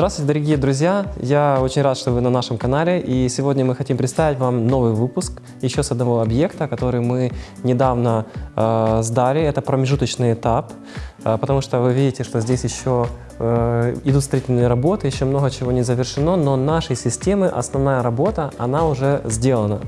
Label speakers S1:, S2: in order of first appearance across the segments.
S1: Здравствуйте, дорогие друзья! Я очень рад, что вы на нашем канале. И сегодня мы хотим представить вам новый выпуск еще с одного объекта, который мы недавно э, сдали. Это промежуточный этап, э, потому что вы видите, что здесь еще э, идут строительные работы, еще много чего не завершено, но нашей системы основная работа, она уже сделана.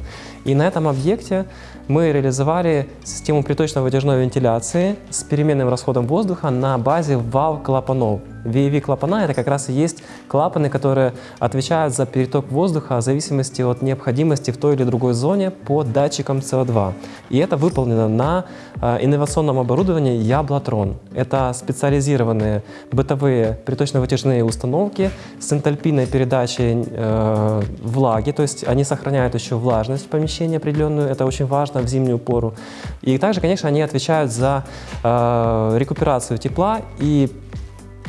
S1: И на этом объекте мы реализовали систему приточно-вытяжной вентиляции с переменным расходом воздуха на базе вал-клапанов. VAV-клапана – это как раз и есть клапаны, которые отвечают за переток воздуха в зависимости от необходимости в той или другой зоне по датчикам CO2. И это выполнено на э, инновационном оборудовании Яблотрон. Это специализированные бытовые приточно-вытяжные установки с энтальпийной передачей э, влаги, то есть они сохраняют еще влажность в помещении определенную, это очень важно в зимнюю пору. И также, конечно, они отвечают за э, рекуперацию тепла и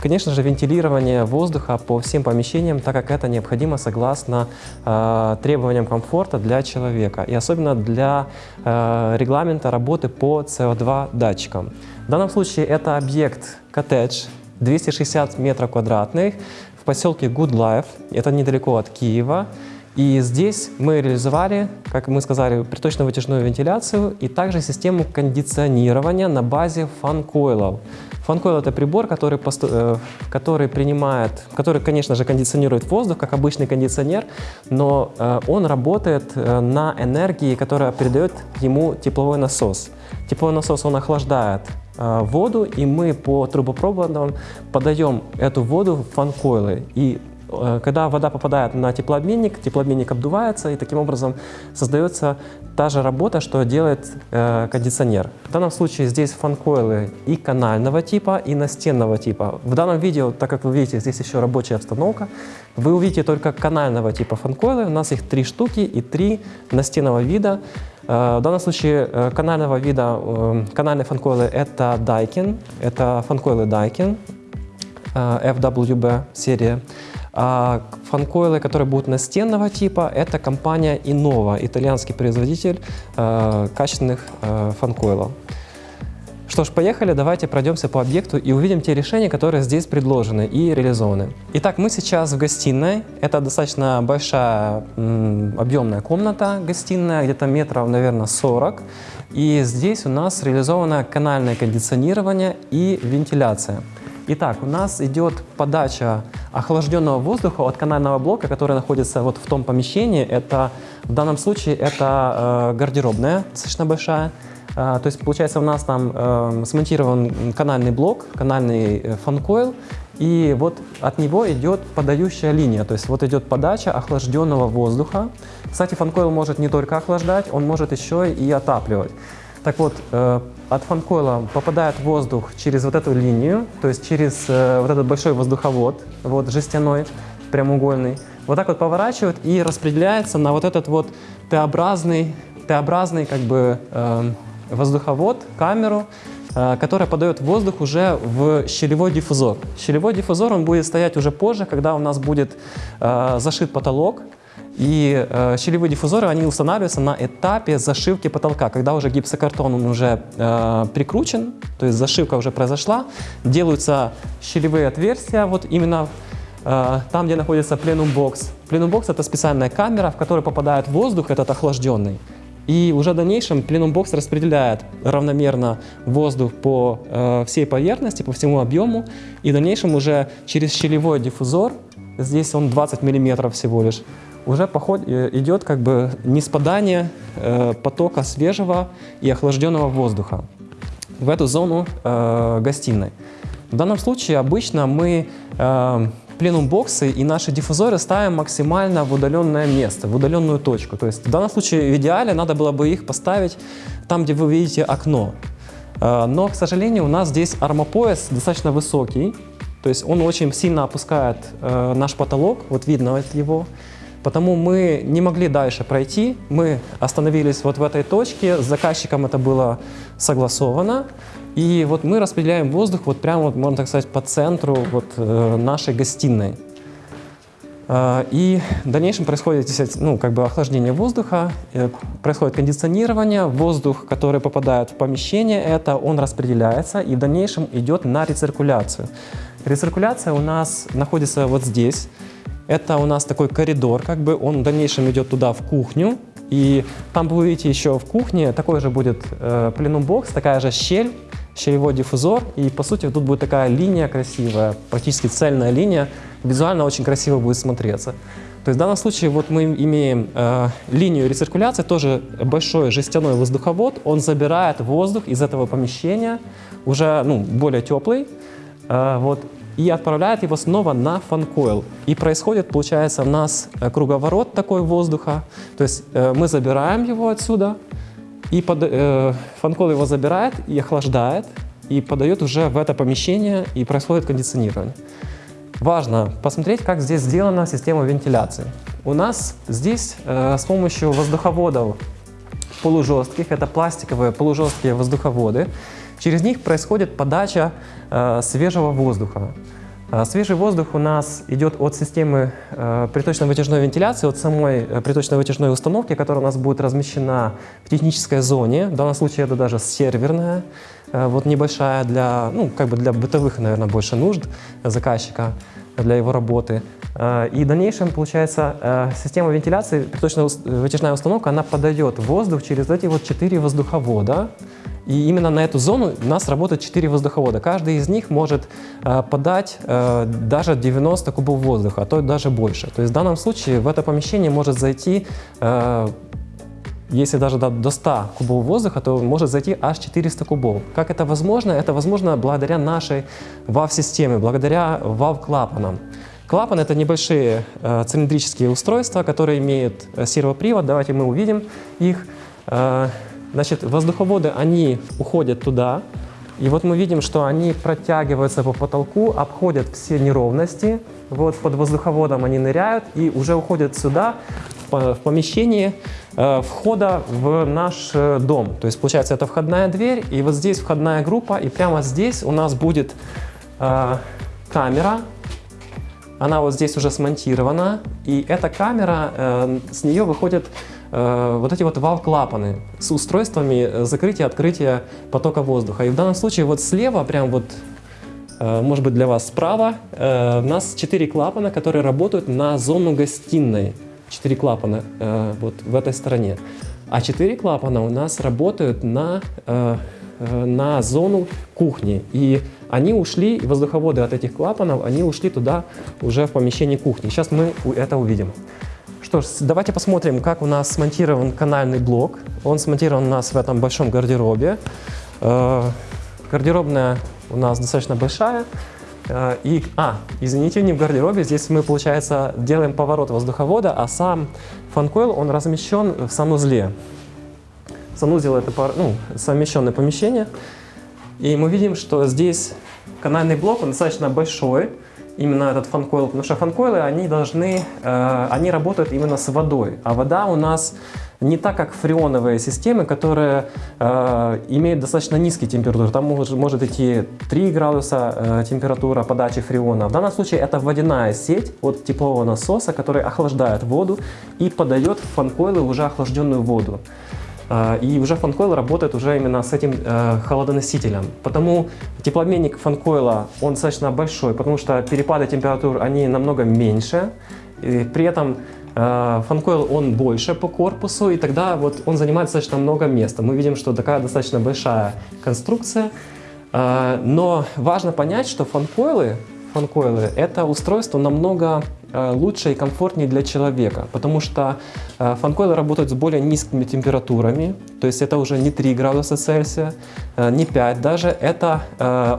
S1: Конечно же, вентилирование воздуха по всем помещениям, так как это необходимо согласно э, требованиям комфорта для человека и особенно для э, регламента работы по CO2 датчикам. В данном случае это объект коттедж 260 метров квадратных в поселке Good Life, это недалеко от Киева. И здесь мы реализовали, как мы сказали, приточно-вытяжную вентиляцию и также систему кондиционирования на базе фан-койлов. Фанкойл – это прибор, который, э, который принимает, который, конечно же, кондиционирует воздух, как обычный кондиционер, но э, он работает э, на энергии, которая передает ему тепловой насос. Тепловой насос, он охлаждает воду, и мы по трубопроводам подаем эту воду в фанкойлы. И когда вода попадает на теплообменник, теплообменник обдувается, и таким образом создается та же работа, что делает э, кондиционер. В данном случае здесь фанкойлы и канального типа, и настенного типа. В данном видео, так как вы видите, здесь еще рабочая обстановка, вы увидите только канального типа фанкойлы. У нас их три штуки и три настенного вида. Э, в данном случае э, канального вида, канальные фанкойлы это Daikin, это фанкойлы Daikin, FWB серия. А фанкойлы, которые будут настенного типа, это компания Innova, итальянский производитель э, качественных э, фанкойлов. Что ж, поехали, давайте пройдемся по объекту и увидим те решения, которые здесь предложены и реализованы. Итак, мы сейчас в гостиной. Это достаточно большая объемная комната гостиная, где-то метров, наверное, 40. И здесь у нас реализовано канальное кондиционирование и вентиляция. Итак, у нас идет подача охлажденного воздуха от канального блока, который находится вот в том помещении. Это, в данном случае это э, гардеробная, достаточно большая. Э, то есть, получается, у нас там э, смонтирован канальный блок, канальный э, фанкойл, и вот от него идет подающая линия, то есть вот идет подача охлажденного воздуха. Кстати, фанкойл может не только охлаждать, он может еще и отапливать. Так вот, э, от фанкойла попадает воздух через вот эту линию, то есть через э, вот этот большой воздуховод, вот жестяной, прямоугольный. Вот так вот поворачивает и распределяется на вот этот вот Т-образный, Т-образный как бы э, воздуховод, камеру, которая подает воздух уже в щелевой диффузор. Щелевой диффузор он будет стоять уже позже, когда у нас будет зашит потолок, и э, щелевые диффузоры, они устанавливаются на этапе зашивки потолка, когда уже гипсокартон он уже э, прикручен, то есть зашивка уже произошла, делаются щелевые отверстия, вот именно э, там, где находится пленум-бокс. Пленум-бокс – это специальная камера, в которую попадает воздух, этот охлажденный. И уже в дальнейшем пленум-бокс распределяет равномерно воздух по э, всей поверхности, по всему объему. И в дальнейшем уже через щелевой диффузор, здесь он 20 мм всего лишь, уже поход, э, идет как бы неспадание э, потока свежего и охлажденного воздуха в эту зону э, гостиной. В данном случае обычно мы э, пленум-боксы и наши диффузоры ставим максимально в удаленное место, в удаленную точку. То есть в данном случае в идеале надо было бы их поставить там, где вы видите окно. Э, но, к сожалению, у нас здесь армопояс достаточно высокий, то есть он очень сильно опускает э, наш потолок, вот видно его. Потому мы не могли дальше пройти, мы остановились вот в этой точке, с заказчиком это было согласовано, и вот мы распределяем воздух вот прямо, вот, можно так сказать, по центру вот, э, нашей гостиной. Э, и в дальнейшем происходит ну, как бы охлаждение воздуха, э, происходит кондиционирование, воздух, который попадает в помещение, это он распределяется и в дальнейшем идет на рециркуляцию. Рециркуляция у нас находится вот здесь. Это у нас такой коридор, как бы он в дальнейшем идет туда, в кухню. И там вы увидите еще в кухне такой же будет э, пленум-бокс, такая же щель, щелевой диффузор. И по сути тут будет такая линия красивая, практически цельная линия. Визуально очень красиво будет смотреться. То есть в данном случае вот мы имеем э, линию рециркуляции, тоже большой жестяной воздуховод. Он забирает воздух из этого помещения, уже ну, более теплый, вот, и отправляет его снова на фанкойл. И происходит, получается, у нас э, круговорот такой воздуха. То есть э, мы забираем его отсюда, и под, э, фанкойл его забирает и охлаждает, и подает уже в это помещение, и происходит кондиционирование. Важно посмотреть, как здесь сделана система вентиляции. У нас здесь э, с помощью воздуховодов полужестких, это пластиковые полужесткие воздуховоды, через них происходит подача э, свежего воздуха. Э, свежий воздух у нас идет от системы э, приточно-вытяжной вентиляции, от самой э, приточно-вытяжной установки, которая у нас будет размещена в технической зоне. В данном случае это даже серверная, вот небольшая для, ну, как бы для бытовых, наверное, больше нужд заказчика для его работы. И в дальнейшем, получается, система вентиляции, приточно-вытяжная установка, она подает воздух через эти вот четыре воздуховода. И именно на эту зону у нас работает 4 воздуховода. Каждый из них может э, подать э, даже 90 кубов воздуха, а то даже больше. То есть в данном случае в это помещение может зайти, э, если даже до, до 100 кубов воздуха, то может зайти аж 400 кубов. Как это возможно? Это возможно благодаря нашей WAV-системе, благодаря WAV-клапанам. Клапан — это небольшие э, цилиндрические устройства, которые имеют э, сервопривод. Давайте мы увидим их. Э, Значит, воздуховоды, они уходят туда, и вот мы видим, что они протягиваются по потолку, обходят все неровности, вот под воздуховодом они ныряют и уже уходят сюда, в помещение э, входа в наш э, дом. То есть, получается, это входная дверь, и вот здесь входная группа, и прямо здесь у нас будет э, камера, она вот здесь уже смонтирована, и эта камера, с нее выходит Э, вот эти вот вал-клапаны с устройствами э, закрытия-открытия потока воздуха. И в данном случае вот слева, прям вот, э, может быть для вас справа, у нас 4 клапана, которые работают на зону гостиной. 4 клапана вот в этой стороне. А 4 клапана у нас работают на, на зону кухни. И они ушли, воздуховоды от этих клапанов, они ушли туда уже в помещение кухни. Сейчас мы это увидим. Что ж, давайте посмотрим, как у нас смонтирован канальный блок. Он смонтирован у нас в этом большом гардеробе. Э, гардеробная у нас достаточно большая. Э, и, а, извините, не в гардеробе, здесь мы, получается, делаем поворот воздуховода, а сам фанкойл, он размещен в санузле. Санузел — это ну, совмещенное помещение. И мы видим, что здесь канальный блок, он достаточно большой, именно этот фанкойл, потому что фанкойлы, они должны, э, они работают именно с водой, а вода у нас не так, как фреоновые системы, которые э, имеют достаточно низкие температуры. Там может, может идти 3 градуса э, температура подачи фреона. В данном случае это водяная сеть от теплового насоса, который охлаждает воду и подает в фанкойлы уже охлажденную воду. А, и уже фанкойл работает уже именно с этим э, холодоносителем. Потому теплообменник фанкойла, он достаточно большой, потому что перепады температур, они намного меньше. И при этом э, фанкойл, он больше по корпусу, и тогда вот он занимает достаточно много места. Мы видим, что такая достаточно большая конструкция. Э, но важно понять, что фанкойлы, фанкойлы это устройство намного лучше и комфортнее для человека, потому что э, фанкойлы работают с более низкими температурами, то есть это уже не 3 градуса Цельсия, э, не 5 даже, это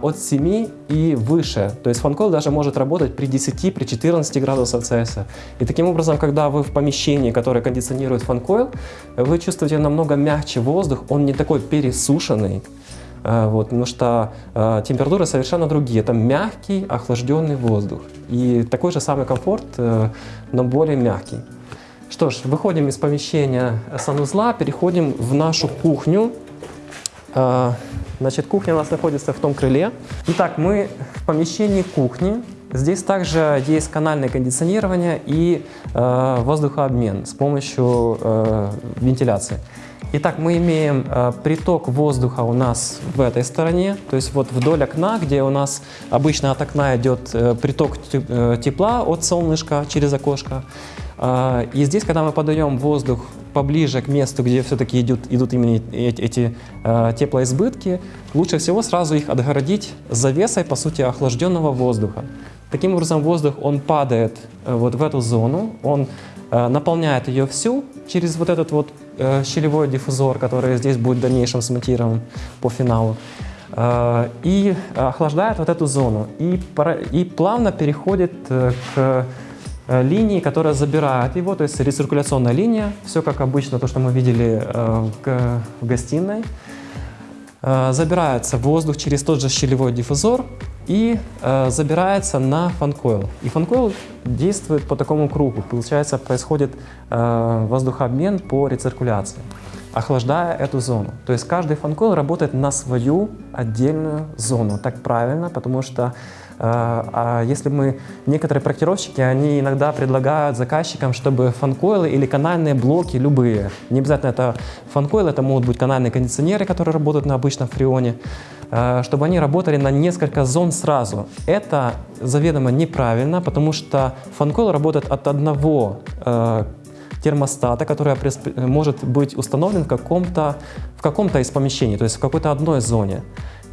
S1: от 7 и выше. То есть фанкойл даже может работать при 10, при 14 градусах Цельсия. И таким образом, когда вы в помещении, которое кондиционирует фанкойл, вы чувствуете намного мягче воздух, он не такой пересушенный, Э, вот, потому что э, температуры совершенно другие. Это мягкий, охлажденный воздух. И такой же самый комфорт, э, но более мягкий. Что ж, выходим из помещения санузла, переходим в нашу кухню. Э, значит, кухня у нас находится в том крыле. Итак, мы в помещении кухни. Здесь также есть канальное кондиционирование и э, воздухообмен с помощью э, вентиляции. Итак, мы имеем э, приток воздуха у нас в этой стороне, то есть вот вдоль окна, где у нас обычно от окна идет э, приток э, тепла от солнышка через окошко. Э, и здесь, когда мы подаем воздух поближе к месту, где все-таки идут, идут именно эти, э, теплоизбытки, лучше всего сразу их отгородить завесой, по сути, охлажденного воздуха. Таким образом, воздух, он падает вот в эту зону, он наполняет ее всю через вот этот вот щелевой диффузор, который здесь будет в дальнейшем смонтирован по финалу, э, и охлаждает вот эту зону. И, плавно переходит э, к Э, линии, которая забирает его, то есть рециркуляционная линия, все как обычно, то, что мы видели э, в гостиной. Э, забирается воздух через тот же щелевой диффузор и забирается на фанкойл. И фанкойл действует по такому кругу. Получается, происходит воздухообмен по рециркуляции, охлаждая эту зону. То есть каждый фанкойл работает на свою отдельную зону. Так правильно, потому что а, а если мы, некоторые проектировщики, они иногда предлагают заказчикам, чтобы фанкойлы или канальные блоки, любые, не обязательно это фанкойлы, это могут быть канальные кондиционеры, которые работают на обычном фреоне, а, чтобы они работали на несколько зон сразу. Это заведомо неправильно, потому что фанкойл работает от одного а, термостата, который может быть установлен в каком-то в каком-то из помещений, то есть в какой-то одной зоне.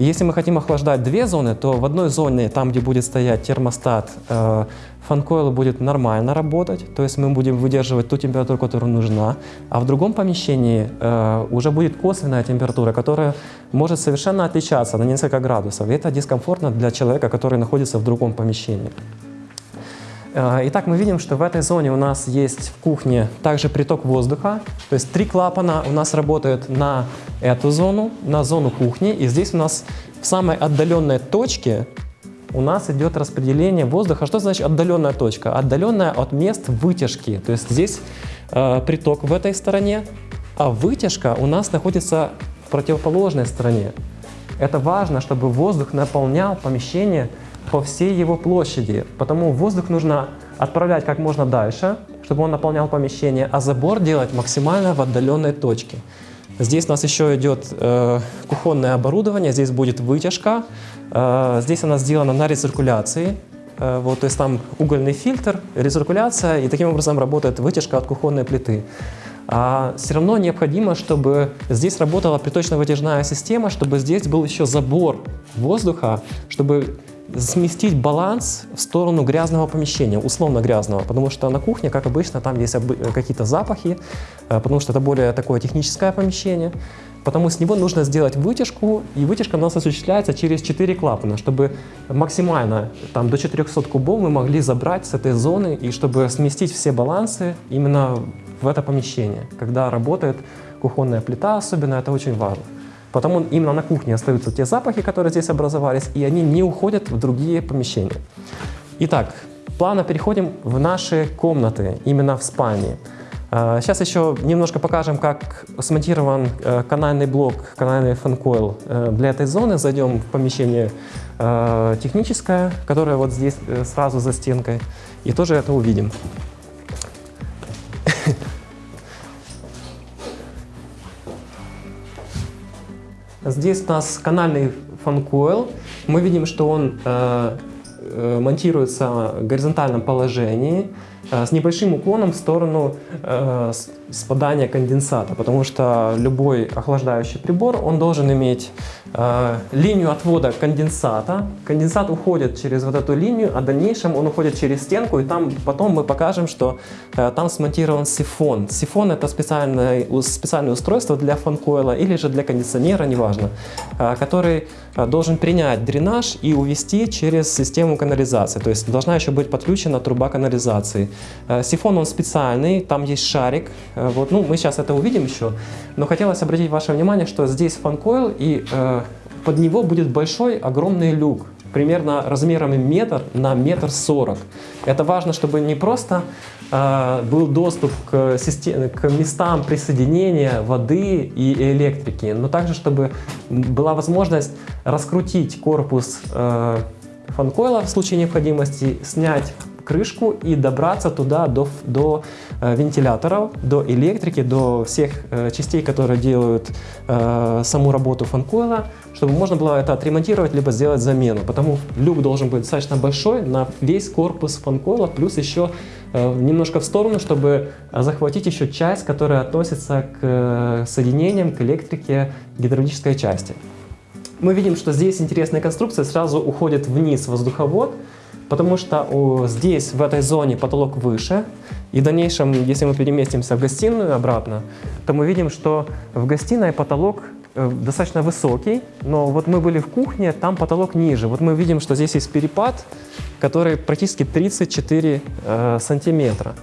S1: И если мы хотим охлаждать две зоны, то в одной зоне, там, где будет стоять термостат, э, фанкойл будет нормально работать, то есть мы будем выдерживать ту температуру, которая нужна, а в другом помещении э, уже будет косвенная температура, которая может совершенно отличаться на несколько градусов. И это дискомфортно для человека, который находится в другом помещении. Э, итак, мы видим, что в этой зоне у нас есть в кухне также приток воздуха. То есть три клапана у нас работают на эту зону, на зону кухни. И здесь у нас в самой отдаленной точке у нас идет распределение воздуха. Что значит отдаленная точка? Отдаленная от мест вытяжки. То есть здесь э, приток в этой стороне, а вытяжка у нас находится в противоположной стороне. Это важно, чтобы воздух наполнял помещение по всей его площади. Потому воздух нужно отправлять как можно дальше, чтобы он наполнял помещение, а забор делать максимально в отдаленной точке. Здесь у нас еще идет э, кухонное оборудование, здесь будет вытяжка. Э, здесь она сделана на рециркуляции. Э, вот, то есть там угольный фильтр, рециркуляция, и таким образом работает вытяжка от кухонной плиты. А все равно необходимо, чтобы здесь работала приточно-вытяжная система, чтобы здесь был еще забор воздуха, чтобы сместить баланс в сторону грязного помещения, условно грязного, потому что на кухне, как обычно, там есть какие-то запахи, э, потому что это более такое техническое помещение. Потому с него нужно сделать вытяжку, и вытяжка у нас осуществляется через 4 клапана, чтобы максимально там, до 400 кубов мы могли забрать с этой зоны, и чтобы сместить все балансы именно в это помещение. Когда работает кухонная плита особенно, это очень важно. Потому именно на кухне остаются те запахи, которые здесь образовались, и они не уходят в другие помещения. Итак, плавно переходим в наши комнаты, именно в спальне. Сейчас еще немножко покажем, как смонтирован э, канальный блок, канальный фанкойл э, для этой зоны. Зайдем в помещение э, техническое, которое вот здесь сразу за стенкой, и тоже это увидим. Здесь у нас канальный фанкойл. Мы видим, что он монтируется в горизонтальном положении с небольшим уклоном в сторону э, спадания конденсата, потому что любой охлаждающий прибор, он должен иметь э, линию отвода конденсата. Конденсат уходит через вот эту линию, а в дальнейшем он уходит через стенку, и там потом мы покажем, что э, там смонтирован сифон. Сифон это специальное, специальное устройство для фанкойла или же для кондиционера, неважно, э, который э, должен принять дренаж и увести через систему канализации. То есть должна еще быть подключена труба канализации. Э, сифон он специальный, там есть шарик, Э, вот, ну, мы сейчас это увидим еще, но хотелось обратить ваше внимание, что здесь фанкойл, и э, под него будет большой, огромный люк, примерно размерами метр на метр сорок. Это важно, чтобы не просто э, был доступ к, системе, к местам присоединения воды и электрики, но также, чтобы была возможность раскрутить корпус э, фанкойла в случае необходимости, снять крышку и добраться туда до, до э, вентиляторов, до электрики, до всех э, частей, которые делают э, саму работу фанкойла, чтобы можно было это отремонтировать, либо сделать замену. Потому люк должен быть достаточно большой на весь корпус фанкойла, плюс еще немножко в сторону, чтобы захватить еще часть, которая относится к соединениям, к электрике гидравлической части. Мы видим, что здесь интересная конструкция, сразу уходит вниз воздуховод, потому что о, здесь, в этой зоне, потолок выше. И в дальнейшем, если мы переместимся в гостиную обратно, то мы видим, что в гостиной потолок э, достаточно высокий, но вот мы были в кухне, там потолок ниже. Вот мы видим, что здесь есть перепад, который практически 34 э, сантиметра.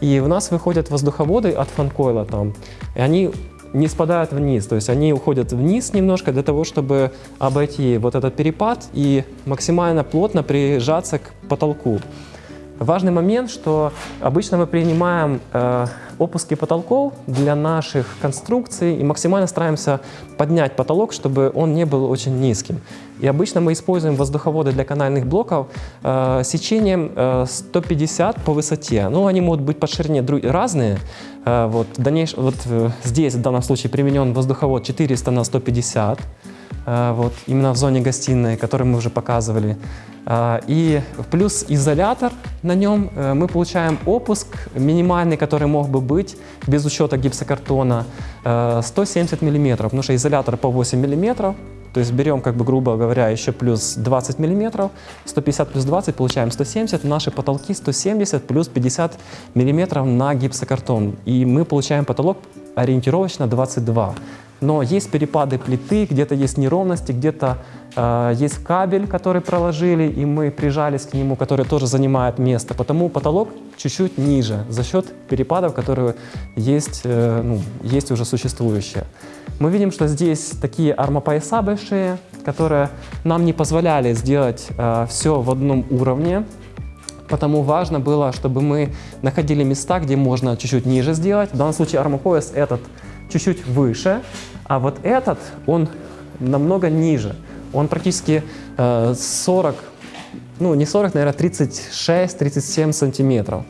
S1: И у нас выходят воздуховоды от фанкойла там, и они не спадают вниз, то есть они уходят вниз немножко для того, чтобы обойти вот этот перепад и максимально плотно прижаться к потолку. Важный момент, что обычно мы принимаем э, опуски потолков для наших конструкций и максимально стараемся поднять потолок, чтобы он не был очень низким. И обычно мы используем воздуховоды для канальных блоков э, сечением э, 150 по высоте. Ну, они могут быть по ширине разные. Э, вот, дальнейш... вот э, здесь в данном случае применен воздуховод 400 на 150 э, вот, именно в зоне гостиной, который мы уже показывали. Э, и плюс изолятор на нем э, мы получаем опуск минимальный, который мог бы быть без учета гипсокартона, 170 мм, потому что изолятор по 8 мм, то есть берем, как бы, грубо говоря, еще плюс 20 миллиметров, 150 плюс 20, получаем 170, наши потолки 170 плюс 50 миллиметров на гипсокартон. И мы получаем потолок ориентировочно 22. Но есть перепады плиты, где-то есть неровности, где-то э, есть кабель, который проложили, и мы прижались к нему, который тоже занимает место. Потому потолок чуть-чуть ниже за счет перепадов, которые есть, э, ну, есть уже существующие. Мы видим, что здесь такие армопояса большие, которые нам не позволяли сделать э, все в одном уровне, потому важно было, чтобы мы находили места, где можно чуть-чуть ниже сделать. В данном случае армопояс этот чуть-чуть выше, а вот этот, он намного ниже. Он практически э, 40, ну не 40, наверное, 36-37 сантиметров.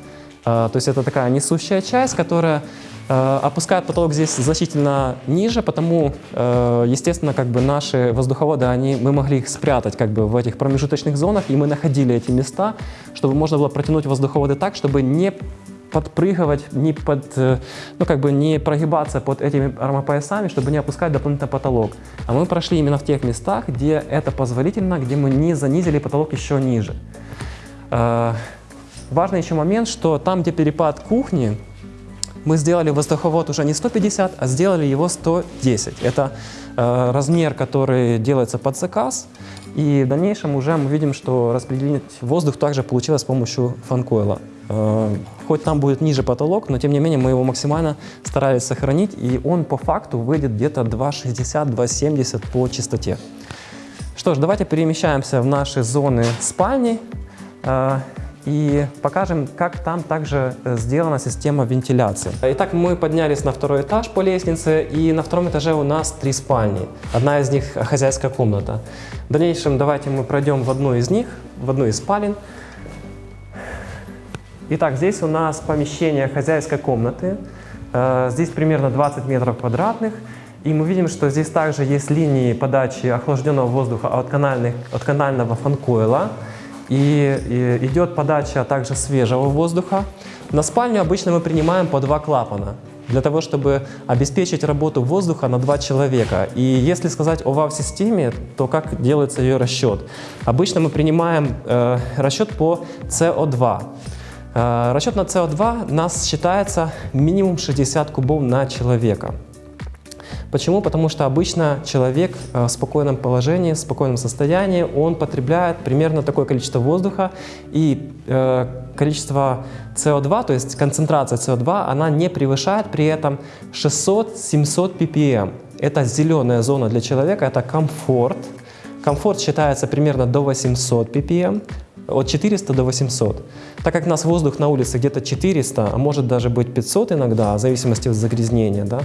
S1: Э, то есть это такая несущая часть, которая Э, опускает потолок здесь значительно ниже, потому, э, естественно, как бы наши воздуховоды, они, мы могли их спрятать как бы в этих промежуточных зонах, и мы находили эти места, чтобы можно было протянуть воздуховоды так, чтобы не подпрыгивать, не, под, э, ну, как бы не прогибаться под этими армопоясами, чтобы не опускать дополнительно потолок. А мы прошли именно в тех местах, где это позволительно, где мы не занизили потолок еще ниже. Важный еще момент, что там, где перепад кухни, мы сделали воздуховод уже не 150, а сделали его 110. Это э, размер, который делается под заказ. И в дальнейшем уже мы видим, что распределить воздух также получилось с помощью фанкойла. Э, хоть там будет ниже потолок, но тем не менее мы его максимально старались сохранить, и он по факту выйдет где-то 2,60-2,70 по частоте. Что ж, давайте перемещаемся в наши зоны спальни. Э, и покажем, как там также э, сделана система вентиляции. Итак, мы поднялись на второй этаж по лестнице, и на втором этаже у нас три спальни. Одна из них хозяйская комната. В дальнейшем давайте мы пройдем в одну из них, в одну из спален. Итак, здесь у нас помещение хозяйской комнаты. Э, здесь примерно 20 метров квадратных. И мы видим, что здесь также есть линии подачи охлажденного воздуха от, канальных, от канального фанкойла. И, и идет подача также свежего воздуха. На спальню обычно мы принимаем по два клапана для того, чтобы обеспечить работу воздуха на два человека. И если сказать о ВАВ-системе, то как делается ее расчет? Обычно мы принимаем э, расчет по СО2. Э, расчет на СО2 у нас считается минимум 60 кубов на человека. Почему? Потому что обычно человек э, в спокойном положении, в спокойном состоянии, он потребляет примерно такое количество воздуха, и э, количество СО2, то есть концентрация СО2, она не превышает при этом 600-700 ppm. Это зеленая зона для человека, это комфорт. Комфорт считается примерно до 800 ppm, от 400 до 800. Так как у нас воздух на улице где-то 400, а может даже быть 500 иногда, в зависимости от загрязнения, да,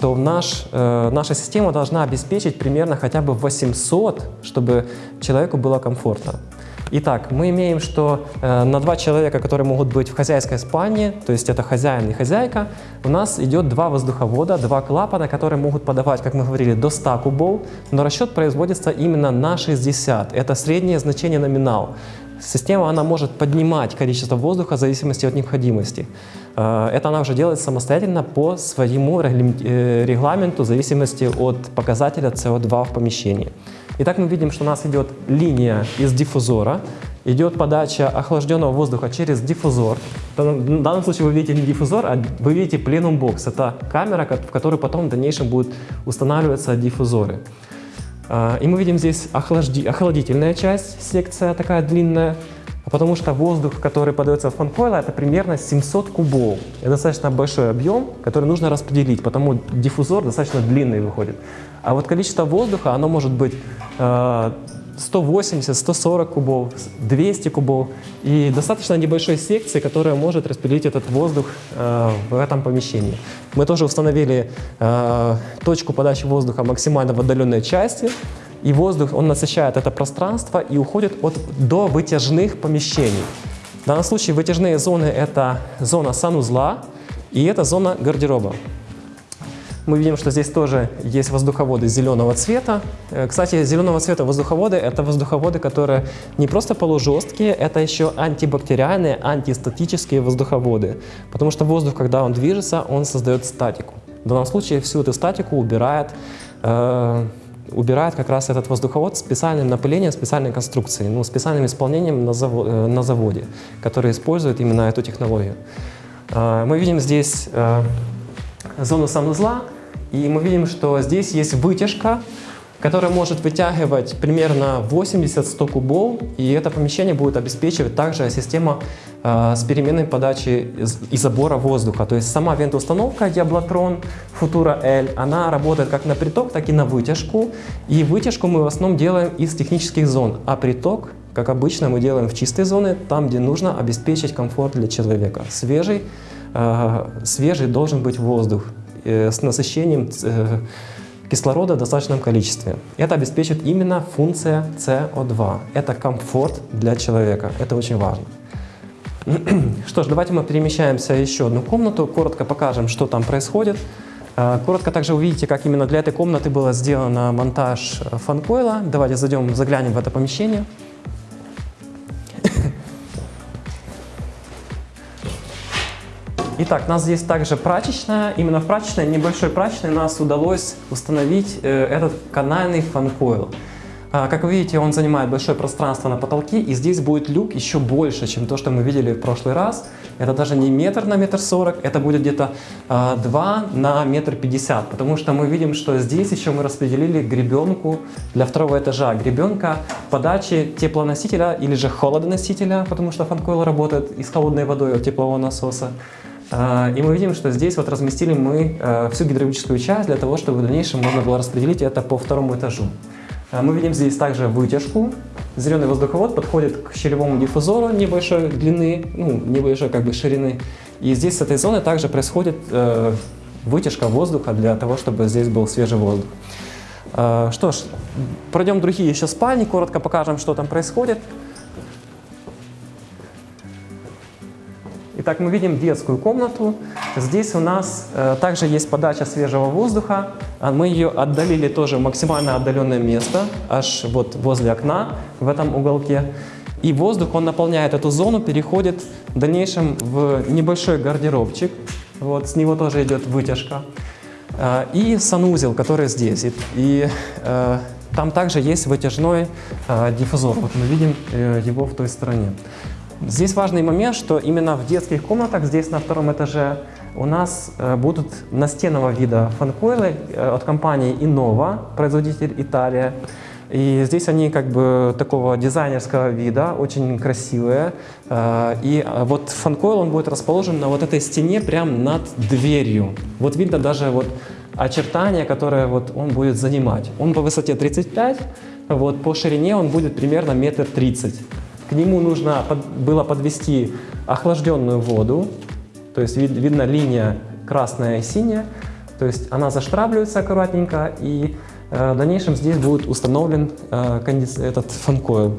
S1: то наш, э, наша система должна обеспечить примерно хотя бы 800, чтобы человеку было комфортно. Итак, мы имеем, что э, на два человека, которые могут быть в хозяйской спальне, то есть это хозяин и хозяйка, у нас идет два воздуховода, два клапана, которые могут подавать, как мы говорили, до 100 кубов, но расчет производится именно на 60. Это среднее значение номинал. Система она может поднимать количество воздуха в зависимости от необходимости. Э, это она уже делает самостоятельно по своему э, регламенту в зависимости от показателя CO2 в помещении. Итак, мы видим, что у нас идет линия из диффузора, идет подача охлажденного воздуха через диффузор. В данном случае вы видите не диффузор, а вы видите пленум бокс. Это камера, в которой потом в дальнейшем будут устанавливаться диффузоры. А, и мы видим здесь охлажди, охладительная часть, секция такая длинная, потому что воздух, который подается в фанкойл, это примерно 700 кубов. Это достаточно большой объем, который нужно распределить, потому диффузор достаточно длинный выходит. А вот количество воздуха, оно может быть 180, 140 кубов, 200 кубов и достаточно небольшой секции, которая может распределить этот воздух э, в этом помещении. Мы тоже установили э, точку подачи воздуха максимально в отдаленной части, и воздух, он насыщает это пространство и уходит от, до вытяжных помещений. В данном случае вытяжные зоны – это зона санузла и это зона гардероба. Мы видим, что здесь тоже есть воздуховоды зеленого цвета. Э, кстати, зеленого цвета воздуховоды – это воздуховоды, которые не просто полужесткие, это еще антибактериальные, антистатические воздуховоды. Потому что воздух, когда он движется, он создает статику. В данном случае всю эту статику убирает, э, убирает как раз этот воздуховод специальным напылением, специальной конструкцией, ну, специальным исполнением на, заво э, на заводе, который использует именно эту технологию. Э, мы видим здесь э, зону санузла, и мы видим, что здесь есть вытяжка, которая может вытягивать примерно 80-100 кубов, и это помещение будет обеспечивать также система э, с переменной подачи и забора воздуха. То есть сама вентоустановка Диаблотрон Futura L, она работает как на приток, так и на вытяжку. И вытяжку мы в основном делаем из технических зон, а приток, как обычно, мы делаем в чистой зоне, там, где нужно обеспечить комфорт для человека. Свежий, э, свежий должен быть воздух. Э, с насыщением э, кислорода в достаточном количестве. Это обеспечит именно функция CO2. Это комфорт для человека. Это очень важно. Что ж, давайте мы перемещаемся в еще одну комнату, коротко покажем, что там происходит. Э, коротко также увидите, как именно для этой комнаты было сделано монтаж фанкойла. Давайте зайдем, заглянем в это помещение. Итак, у нас здесь также прачечная. Именно в прачечной, небольшой прачечной, нас удалось установить э, этот канальный фанкойл. А, как вы видите, он занимает большое пространство на потолке, и здесь будет люк еще больше, чем то, что мы видели в прошлый раз. Это даже не метр на метр сорок, это будет где-то э, 2 на метр пятьдесят, потому что мы видим, что здесь еще мы распределили гребенку для второго этажа. Гребенка подачи теплоносителя или же холодоносителя, потому что фанкойл работает и с холодной водой от теплового насоса. А, и мы видим, что здесь вот разместили мы э, всю гидравлическую часть для того, чтобы в дальнейшем можно было распределить это по второму этажу. А, мы видим здесь также вытяжку. Зеленый воздуховод подходит к щелевому диффузору небольшой длины, ну, небольшой как бы ширины. И здесь с этой зоны также происходит э, вытяжка воздуха для того, чтобы здесь был свежий воздух. Э, что ж, пройдем другие еще спальни, коротко покажем, что там происходит. Итак, мы видим детскую комнату. Здесь у нас э, также есть подача свежего воздуха. А мы ее отдалили тоже в максимально отдаленное место, аж вот возле окна в этом уголке. И воздух, он наполняет эту зону, переходит в дальнейшем в небольшой гардеробчик. Вот, с него тоже идет вытяжка. Э, и санузел, который здесь. И, э, там также есть вытяжной э, диффузор. Вот мы видим э, его в той стороне. Здесь важный момент, что именно в детских комнатах, здесь на втором этаже, у нас э, будут настенного вида фанкойлы э, от компании Innova, производитель Италия. И здесь они как бы такого дизайнерского вида, очень красивые. Э, и вот фанкойл, он будет расположен на вот этой стене прямо над дверью. Вот видно даже вот очертания, которые вот он будет занимать. Он по высоте 35, вот по ширине он будет примерно метр тридцать. К нему нужно под, было подвести охлажденную воду, то есть вид, видно линия красная и синяя, то есть она заштравливается аккуратненько, и э, в дальнейшем здесь будет установлен э, этот фанкойл.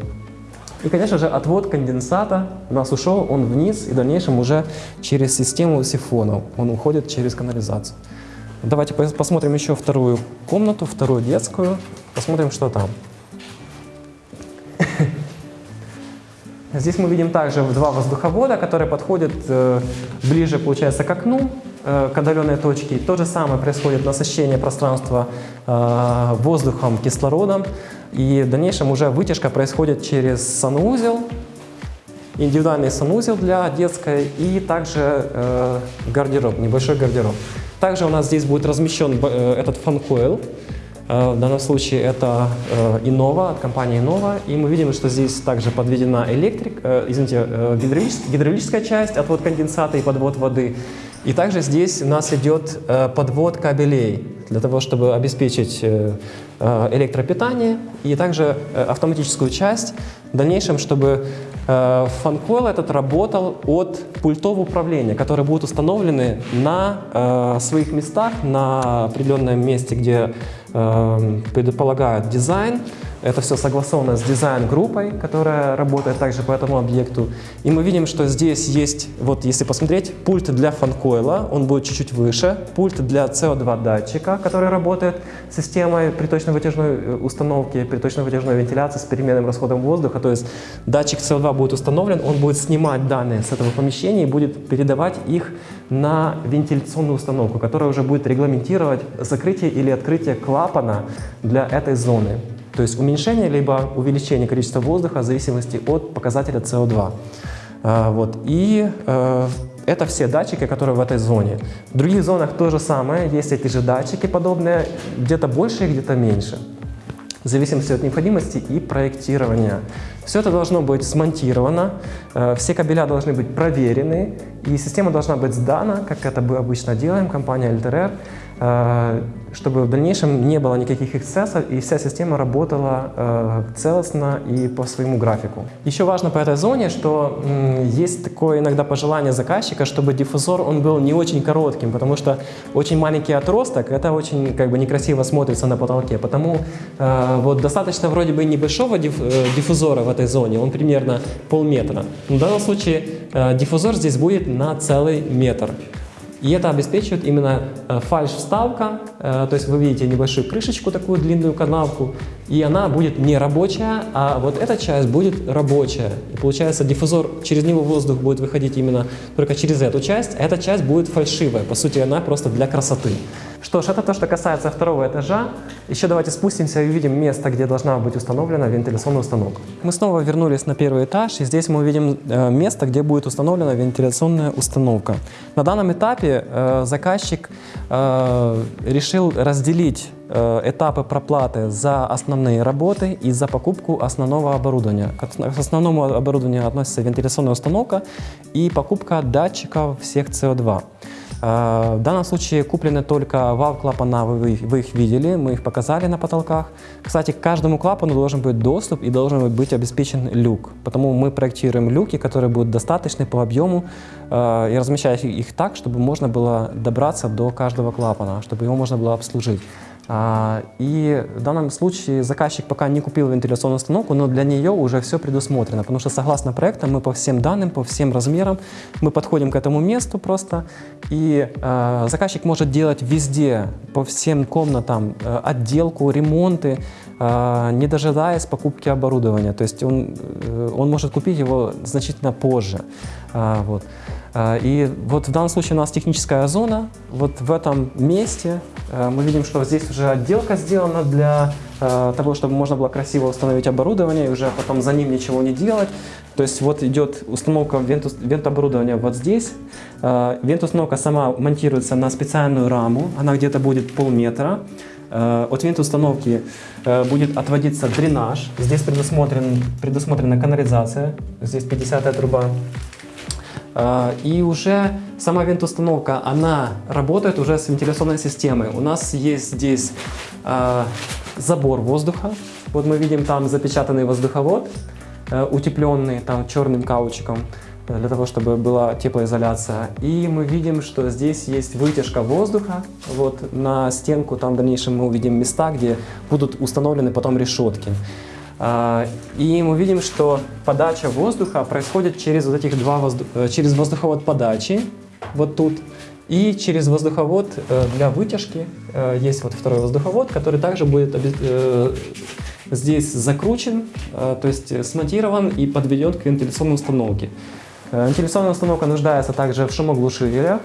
S1: И, конечно же, отвод конденсата у нас ушел, он вниз, и в дальнейшем уже через систему сифонов он уходит через канализацию. Давайте посмотрим еще вторую комнату, вторую детскую, посмотрим, что там. Здесь мы видим также два воздуховода, которые подходят э, ближе, получается, к окну, э, к отдаленной точке. То же самое происходит насыщение пространства э, воздухом, кислородом. И в дальнейшем уже вытяжка происходит через санузел, индивидуальный санузел для детской и также гардероб, небольшой гардероб. Также у нас здесь будет размещен этот фан-койл. Э, в данном случае это э, Innova, от компании Innova. И мы видим, что здесь также подведена электрик, извините, гидравлическая часть, отвод конденсата и подвод воды. И также здесь у нас идет подвод кабелей для того, чтобы обеспечить электропитание и также автоматическую часть в дальнейшем, чтобы фанкойл этот работал от пультов управления, которые будут установлены на своих местах, на определенном месте, где Эм, предполагают дизайн. Это все согласовано с дизайн-группой, которая работает также по этому объекту. И мы видим, что здесь есть, вот если посмотреть, пульт для фанкойла, он будет чуть-чуть выше, пульт для CO2 датчика, который работает с системой приточно-вытяжной э, установки, приточно-вытяжной вентиляции с переменным расходом воздуха. То есть датчик CO2 будет установлен, он будет снимать данные с этого помещения и будет передавать их на вентиляционную установку, которая уже будет регламентировать закрытие или открытие клапана для этой зоны. То есть уменьшение либо увеличение количества воздуха в зависимости от показателя CO2. А, вот. И э, это все датчики, которые в этой зоне. В других зонах то же самое, есть эти же датчики подобные, где-то больше, где-то меньше в зависимости от необходимости и проектирования. Все это должно быть смонтировано, э, все кабеля должны быть проверены, и система должна быть сдана, как это мы обычно делаем, компания LTR, э, чтобы в дальнейшем не было никаких эксцессов и вся система работала э, целостно и по своему графику. Еще важно по этой зоне, что есть такое иногда пожелание заказчика, чтобы диффузор он был не очень коротким, потому что очень маленький отросток, это очень как бы некрасиво смотрится на потолке. Потому э, вот достаточно вроде бы небольшого диф, э, диффузора в этой зоне, он примерно полметра. В данном случае э, диффузор здесь будет на целый метр. И это обеспечивает именно э, фальш-вставка, э, то есть вы видите небольшую крышечку, такую длинную канавку, и она будет не рабочая, а вот эта часть будет рабочая. И получается диффузор, через него воздух будет выходить именно только через эту часть, а эта часть будет фальшивая, по сути она просто для красоты. Что ж, это то, что касается второго этажа. Еще давайте спустимся и увидим место, где должна быть установлена вентиляционная установка. Мы снова вернулись на первый этаж, и здесь мы увидим э, место, где будет установлена вентиляционная установка. На данном этапе э, заказчик э, решил разделить этапы проплаты за основные работы и за покупку основного оборудования. К основному оборудованию относится вентиляционная установка и покупка датчиков всех CO2. А, в данном случае куплены только вал-клапана, вы, вы их видели, мы их показали на потолках. Кстати, к каждому клапану должен быть доступ и должен быть обеспечен люк. Потому мы проектируем люки, которые будут достаточны по объему а, и размещать их так, чтобы можно было добраться до каждого клапана, чтобы его можно было обслужить. А, и в данном случае заказчик пока не купил вентиляционную установку, но для нее уже все предусмотрено, потому что согласно проектам мы по всем данным, по всем размерам, мы подходим к этому месту просто, и э, заказчик может делать везде, по всем комнатам, э, отделку, ремонты, э, не дожидаясь покупки оборудования. То есть он, э, он может купить его значительно позже. Вот. И вот в данном случае у нас техническая зона. Вот в этом месте мы видим, что здесь уже отделка сделана для того, чтобы можно было красиво установить оборудование и уже потом за ним ничего не делать. То есть вот идет установка вент-оборудования вот здесь. Вент-установка сама монтируется на специальную раму, она где-то будет полметра. От вент-установки будет отводиться дренаж. Здесь предусмотрен, предусмотрена канализация. Здесь 50 труба а, и уже сама вент-установка, она работает уже с вентиляционной системой. У нас есть здесь а, забор воздуха. Вот мы видим там запечатанный воздуховод, э, утепленный там черным каучиком э, для того, чтобы была теплоизоляция. И мы видим, что здесь есть вытяжка воздуха. Вот на стенку там в дальнейшем мы увидим места, где будут установлены потом решетки. А, И мы видим, что подача воздуха происходит через вот этих два воздух... э, через воздуховод подачи, вот тут, и через воздуховод э, для вытяжки. Э, Есть вот второй воздуховод, который также будет здесь закручен, то есть смонтирован и подведен к вентиляционной установке. Э, Вентиляционная установка нуждается также в шумоглушителях.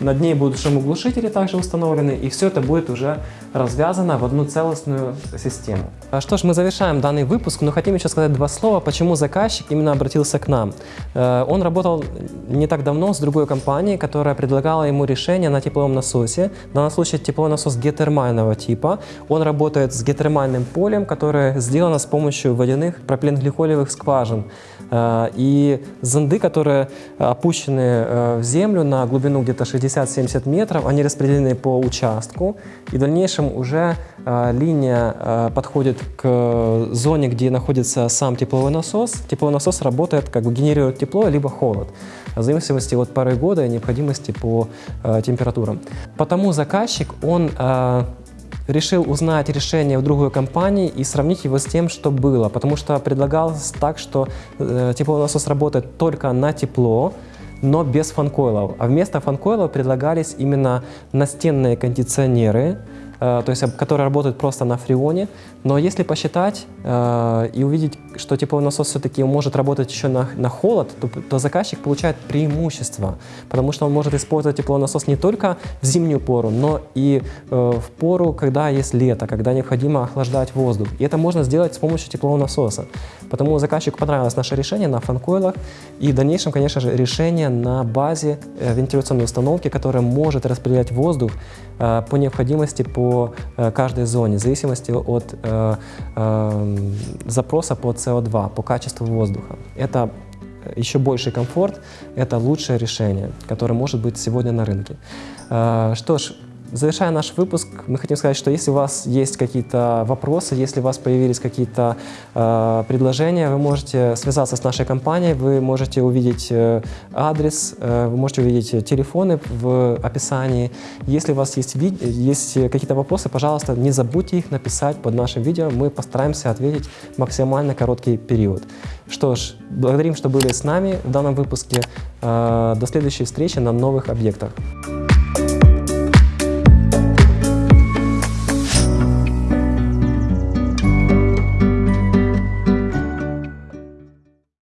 S1: Над ней будут шумоглушители также установлены, и все это будет уже развязано в одну целостную систему. А Что ж, мы завершаем данный выпуск, но хотим еще сказать два слова, почему заказчик именно обратился к нам. Э, Он работал не так давно с другой компанией, которая предлагала ему решение на тепловом насосе. В данном случае тепловой насос геотермального типа. Он работает с геотермальным полем, которое сделано с помощью водяных пропиленгликолевых скважин. Э, И зонды, которые опущены э, в землю на глубину где-то 60-70 метров, они распределены по участку. И в дальнейшем уже э, линия э, подходит к зоне, где находится сам тепловой насос. Тепловой насос работает, как бы генерирует тепло либо холод в зависимости от пары года и необходимости по э, температурам. Потому заказчик, он э, решил узнать решение в другой компании и сравнить его с тем, что было. Потому что предлагалось так, что э, тепловой насос работает только на тепло, но без фанкойлов. А вместо фанкойлов предлагались именно настенные кондиционеры, то есть которые работают просто на фреоне. Но если посчитать э, и увидеть, что тепловой насос все-таки может работать еще на, на холод, то, то заказчик получает преимущество, потому что он может использовать тепловой насос не только в зимнюю пору, но и э, в пору, когда есть лето, когда необходимо охлаждать воздух. И это можно сделать с помощью теплового насоса. Потому заказчику понравилось наше решение на фанкойлах и в дальнейшем, конечно же, решение на базе э, вентиляционной установки, которая может распределять воздух э, по необходимости по э, каждой зоне, в зависимости от запроса по СО2, по качеству воздуха. Это еще больший комфорт, это лучшее решение, которое может быть сегодня на рынке. Что ж, завершая наш выпуск, мы хотим сказать, что если у вас есть какие-то вопросы, если у вас появились какие-то э, предложения, вы можете связаться с нашей компанией, вы можете увидеть э, адрес, э, вы можете увидеть телефоны в описании. Если у вас есть, есть какие-то вопросы, пожалуйста, не забудьте их написать под нашим видео, мы постараемся ответить в максимально короткий период. Что ж, благодарим, что были с нами в данном выпуске. Э, До следующей встречи на новых объектах.